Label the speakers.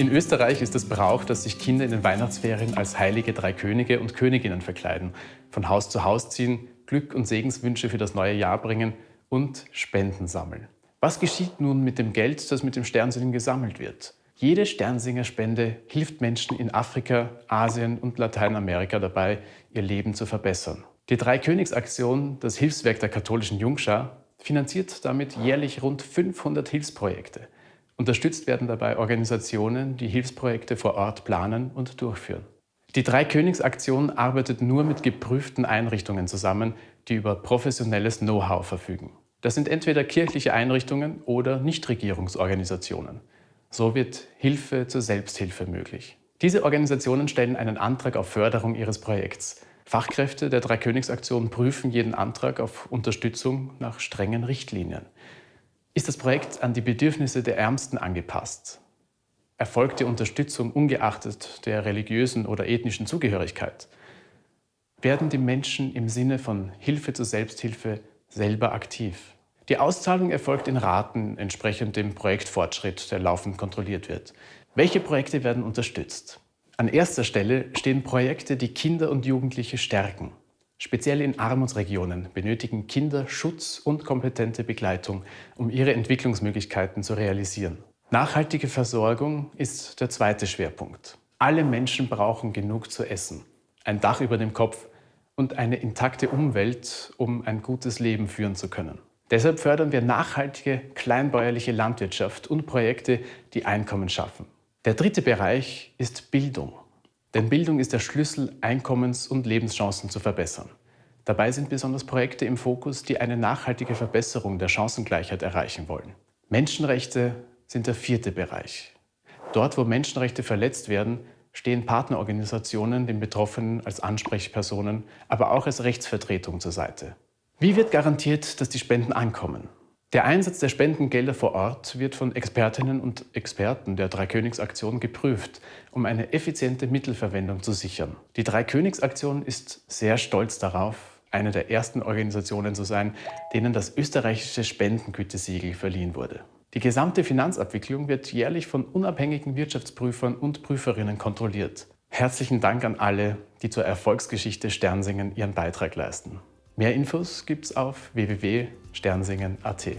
Speaker 1: In Österreich ist es Brauch, dass sich Kinder in den Weihnachtsferien als heilige drei Könige und Königinnen verkleiden, von Haus zu Haus ziehen, Glück und Segenswünsche für das neue Jahr bringen und Spenden sammeln. Was geschieht nun mit dem Geld, das mit dem Sternsingen gesammelt wird? Jede Sternsingerspende hilft Menschen in Afrika, Asien und Lateinamerika dabei, ihr Leben zu verbessern. Die Drei-Königs-Aktion, das Hilfswerk der katholischen Jungschar, finanziert damit jährlich rund 500 Hilfsprojekte. Unterstützt werden dabei Organisationen, die Hilfsprojekte vor Ort planen und durchführen. Die Drei-Königs-Aktion arbeitet nur mit geprüften Einrichtungen zusammen, die über professionelles Know-how verfügen. Das sind entweder kirchliche Einrichtungen oder Nichtregierungsorganisationen. So wird Hilfe zur Selbsthilfe möglich. Diese Organisationen stellen einen Antrag auf Förderung ihres Projekts. Fachkräfte der Dreikönigsaktion prüfen jeden Antrag auf Unterstützung nach strengen Richtlinien. Ist das Projekt an die Bedürfnisse der Ärmsten angepasst? Erfolgt die Unterstützung ungeachtet der religiösen oder ethnischen Zugehörigkeit? Werden die Menschen im Sinne von Hilfe zur Selbsthilfe selber aktiv? Die Auszahlung erfolgt in Raten entsprechend dem Projektfortschritt, der laufend kontrolliert wird. Welche Projekte werden unterstützt? An erster Stelle stehen Projekte, die Kinder und Jugendliche stärken. Speziell in Armutsregionen benötigen Kinder Schutz und kompetente Begleitung, um ihre Entwicklungsmöglichkeiten zu realisieren. Nachhaltige Versorgung ist der zweite Schwerpunkt. Alle Menschen brauchen genug zu essen, ein Dach über dem Kopf und eine intakte Umwelt, um ein gutes Leben führen zu können. Deshalb fördern wir nachhaltige, kleinbäuerliche Landwirtschaft und Projekte, die Einkommen schaffen. Der dritte Bereich ist Bildung. Denn Bildung ist der Schlüssel, Einkommens- und Lebenschancen zu verbessern. Dabei sind besonders Projekte im Fokus, die eine nachhaltige Verbesserung der Chancengleichheit erreichen wollen. Menschenrechte sind der vierte Bereich. Dort, wo Menschenrechte verletzt werden, stehen Partnerorganisationen den Betroffenen als Ansprechpersonen, aber auch als Rechtsvertretung zur Seite. Wie wird garantiert, dass die Spenden ankommen? Der Einsatz der Spendengelder vor Ort wird von Expertinnen und Experten der Dreikönigsaktion geprüft, um eine effiziente Mittelverwendung zu sichern. Die Dreikönigsaktion ist sehr stolz darauf, eine der ersten Organisationen zu sein, denen das österreichische Spendengütesiegel verliehen wurde. Die gesamte Finanzabwicklung wird jährlich von unabhängigen Wirtschaftsprüfern und Prüferinnen kontrolliert. Herzlichen Dank an alle, die zur Erfolgsgeschichte Sternsingen ihren Beitrag leisten. Mehr Infos gibt's auf www.sternsingen.at.